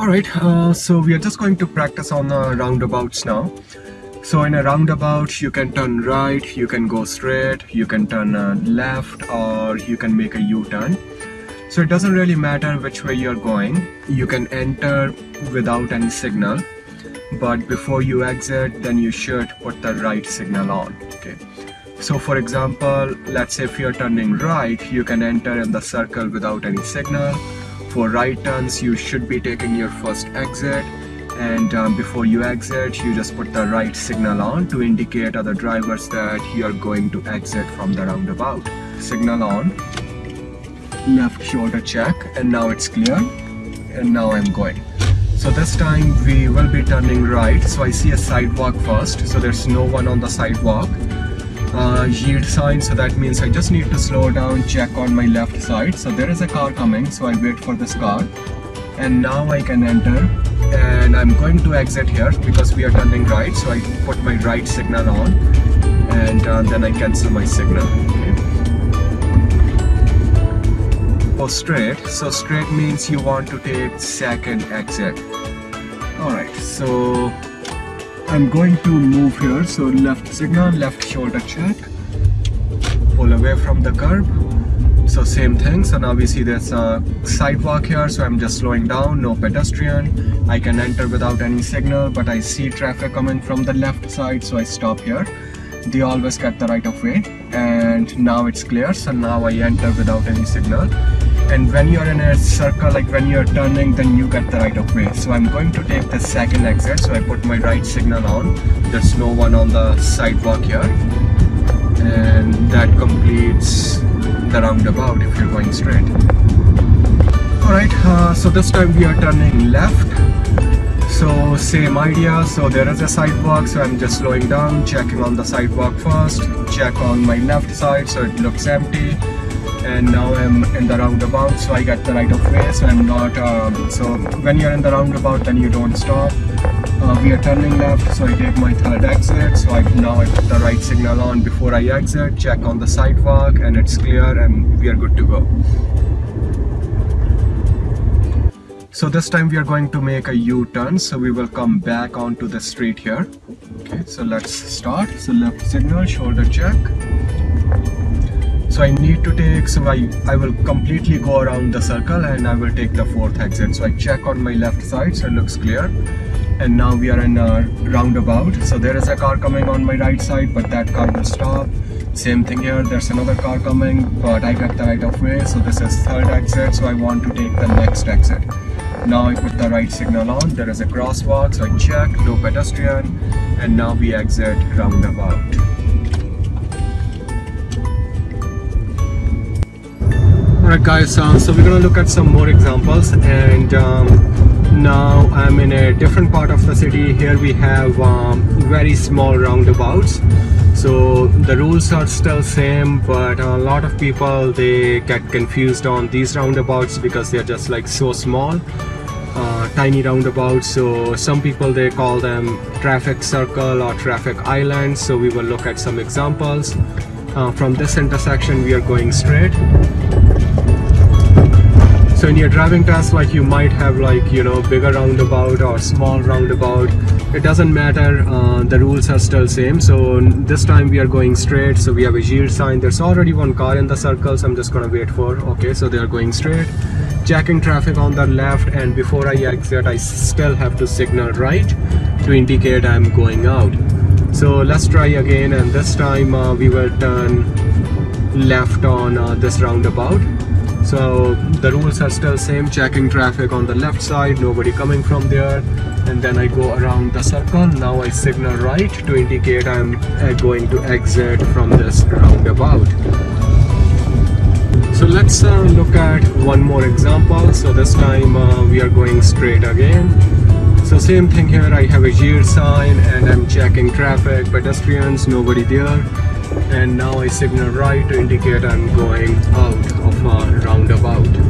Alright, uh, so we are just going to practice on the roundabouts now. So in a roundabout, you can turn right, you can go straight, you can turn uh, left, or you can make a U-turn. So it doesn't really matter which way you're going. You can enter without any signal, but before you exit, then you should put the right signal on. Okay. So for example, let's say if you're turning right, you can enter in the circle without any signal. For right turns, you should be taking your first exit and um, before you exit, you just put the right signal on to indicate other drivers that you're going to exit from the roundabout. Signal on, left shoulder check and now it's clear and now I'm going. So this time we will be turning right. So I see a sidewalk first. So there's no one on the sidewalk uh, yield sign. So that means I just need to slow down check on my left side. So there is a car coming so I wait for this car. And now I can enter and I'm going to exit here because we are turning right. So I put my right signal on and uh, then I cancel my signal okay. Go straight. So straight means you want to take second exit. Alright so I'm going to move here so left signal left shoulder check. Pull away from the curb. So same thing so now we see there's a sidewalk here so I'm just slowing down no pedestrian. I can enter without any signal but I see traffic coming from the left side so I stop here they always get the right of way and now it's clear. So now I enter without any signal. And when you're in a circle like when you're turning then you get the right of way. So I'm going to take the second exit. So I put my right signal on. There's no one on the sidewalk here. And that completes the roundabout if you're going straight. Alright uh, so this time we are turning left so same idea. So there is a sidewalk. So I'm just slowing down checking on the sidewalk first check on my left side so it looks empty. And now I'm in the roundabout so I get the right of way. So I'm not um, so when you're in the roundabout then you don't stop. Uh, we are turning left so I take my third exit. So I now I put the right signal on before I exit check on the sidewalk and it's clear and we are good to go so this time we are going to make a U-turn. So we will come back onto the street here. Okay so let's start. So left signal shoulder check. So I need to take so I, I will completely go around the circle and I will take the fourth exit. So I check on my left side so it looks clear. And now we are in a roundabout. So there is a car coming on my right side but that car will stop same thing here. There's another car coming but I get the right of way. So this is third exit. So I want to take the next exit. Now I put the right signal on there is a crosswalk. So I check no pedestrian. And now we exit roundabout. Alright guys, uh, so we're gonna look at some more examples. And um, now I'm in a different part of the city. Here we have um, very small roundabouts. So the rules are still same but a lot of people they get confused on these roundabouts because they're just like so small. Uh, tiny roundabouts. So some people they call them traffic circle or traffic island. So we will look at some examples. Uh, from this intersection we are going straight so in your driving test like you might have like you know bigger roundabout or small roundabout. It doesn't matter uh, the rules are still same. So this time we are going straight. So we have a yield sign. There's already one car in the circle so i'm just gonna wait for okay so they are going straight. Checking traffic on the left and before i exit i still have to signal right. to indicate i'm going out. So let's try again and this time uh, we will turn left on uh, this roundabout so the rules are still same checking traffic on the left side nobody coming from there. And then I go around the circle. Now I signal right to indicate I'm uh, going to exit from this roundabout. So let's uh, look at one more example. So this time uh, we are going straight again. So same thing here. I have a yield sign and I'm checking traffic pedestrians nobody there and now I signal right to indicate I'm going out of a roundabout